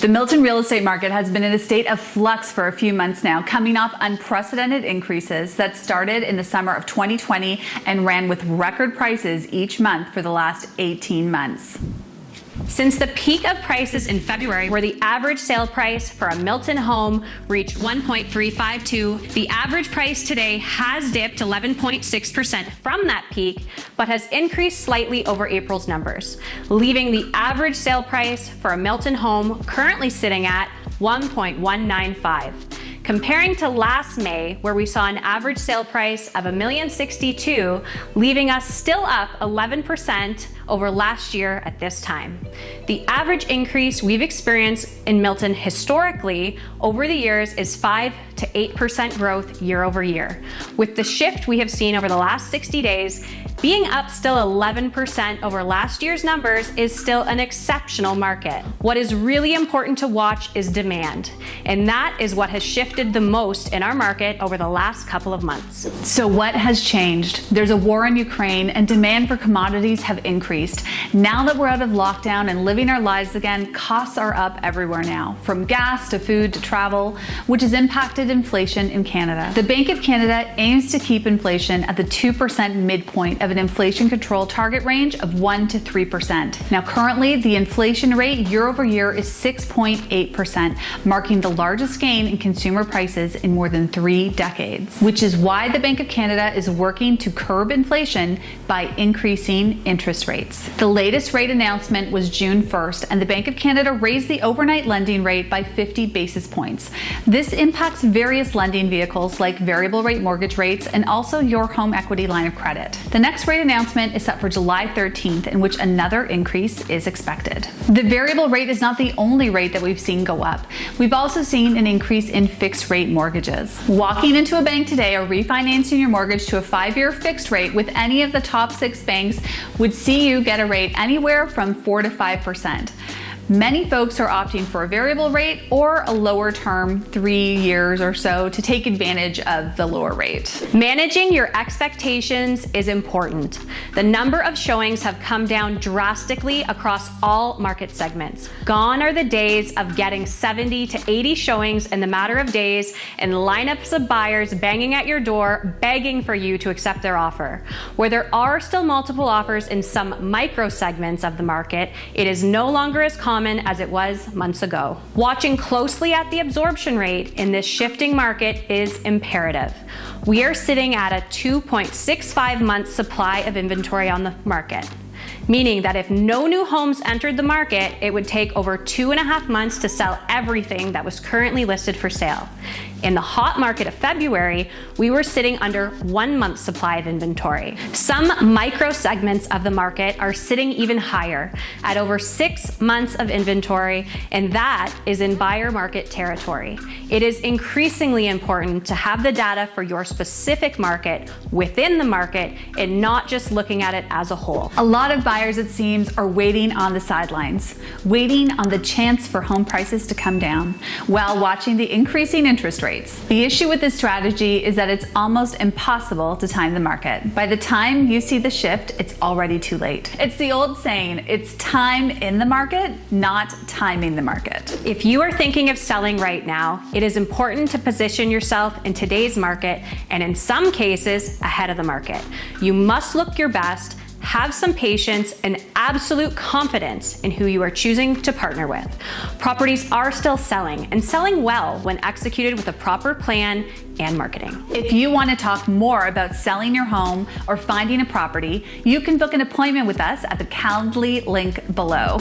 The Milton real estate market has been in a state of flux for a few months now, coming off unprecedented increases that started in the summer of 2020 and ran with record prices each month for the last 18 months. Since the peak of prices in February, where the average sale price for a Milton home reached 1.352, the average price today has dipped 11.6% from that peak, but has increased slightly over April's numbers, leaving the average sale price for a Milton home currently sitting at 1.195. Comparing to last May, where we saw an average sale price of $1,062,000, leaving us still up 11% over last year at this time. The average increase we've experienced in Milton historically over the years is 5 to 8% growth year over year. With the shift we have seen over the last 60 days, being up still 11% over last year's numbers is still an exceptional market. What is really important to watch is demand, and that is what has shifted the most in our market over the last couple of months. So what has changed? There's a war in Ukraine and demand for commodities have increased. Now that we're out of lockdown and living our lives again, costs are up everywhere now, from gas to food to travel, which has impacted inflation in Canada. The Bank of Canada aims to keep inflation at the 2% midpoint of an inflation control target range of 1 to 3%. Now currently the inflation rate year over year is 6.8%, marking the largest gain in consumer prices in more than three decades, which is why the Bank of Canada is working to curb inflation by increasing interest rates. The latest rate announcement was June 1st and the Bank of Canada raised the overnight lending rate by 50 basis points. This impacts various lending vehicles like variable rate mortgage rates and also your home equity line of credit. The next next rate announcement is set for July 13th, in which another increase is expected. The variable rate is not the only rate that we've seen go up. We've also seen an increase in fixed rate mortgages. Walking into a bank today or refinancing your mortgage to a five-year fixed rate with any of the top six banks would see you get a rate anywhere from 4 to 5%. Many folks are opting for a variable rate or a lower term, three years or so, to take advantage of the lower rate. Managing your expectations is important. The number of showings have come down drastically across all market segments. Gone are the days of getting 70 to 80 showings in the matter of days and lineups of buyers banging at your door, begging for you to accept their offer. Where there are still multiple offers in some micro segments of the market, it is no longer as common common as it was months ago. Watching closely at the absorption rate in this shifting market is imperative. We are sitting at a 2.65 month supply of inventory on the market meaning that if no new homes entered the market, it would take over two and a half months to sell everything that was currently listed for sale. In the hot market of February, we were sitting under one month supply of inventory. Some micro segments of the market are sitting even higher at over six months of inventory, and that is in buyer market territory. It is increasingly important to have the data for your specific market within the market and not just looking at it as a whole. A lot of buyers, it seems, are waiting on the sidelines, waiting on the chance for home prices to come down while watching the increasing interest rates. The issue with this strategy is that it's almost impossible to time the market. By the time you see the shift, it's already too late. It's the old saying, it's time in the market, not timing the market. If you are thinking of selling right now, it is important to position yourself in today's market and in some cases ahead of the market. You must look your best have some patience and absolute confidence in who you are choosing to partner with. Properties are still selling and selling well when executed with a proper plan and marketing. If you want to talk more about selling your home or finding a property, you can book an appointment with us at the Calendly link below.